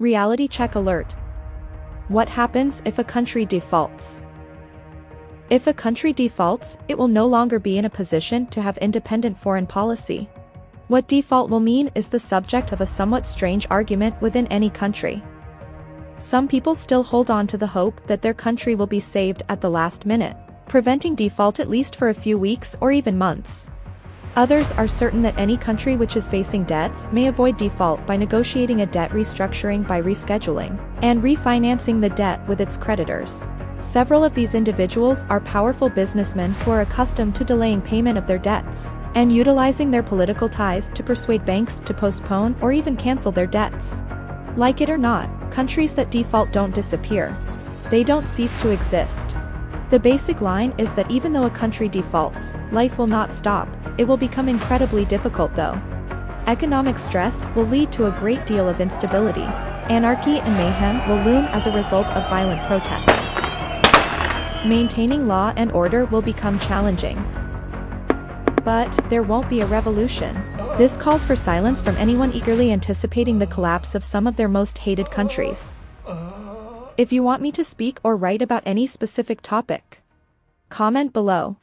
Reality check alert. What happens if a country defaults? If a country defaults, it will no longer be in a position to have independent foreign policy. What default will mean is the subject of a somewhat strange argument within any country. Some people still hold on to the hope that their country will be saved at the last minute, preventing default at least for a few weeks or even months. Others are certain that any country which is facing debts may avoid default by negotiating a debt restructuring by rescheduling and refinancing the debt with its creditors. Several of these individuals are powerful businessmen who are accustomed to delaying payment of their debts and utilizing their political ties to persuade banks to postpone or even cancel their debts. Like it or not, countries that default don't disappear. They don't cease to exist. The basic line is that even though a country defaults, life will not stop, it will become incredibly difficult though. Economic stress will lead to a great deal of instability. Anarchy and mayhem will loom as a result of violent protests. Maintaining law and order will become challenging. But, there won't be a revolution. This calls for silence from anyone eagerly anticipating the collapse of some of their most hated countries. If you want me to speak or write about any specific topic, comment below.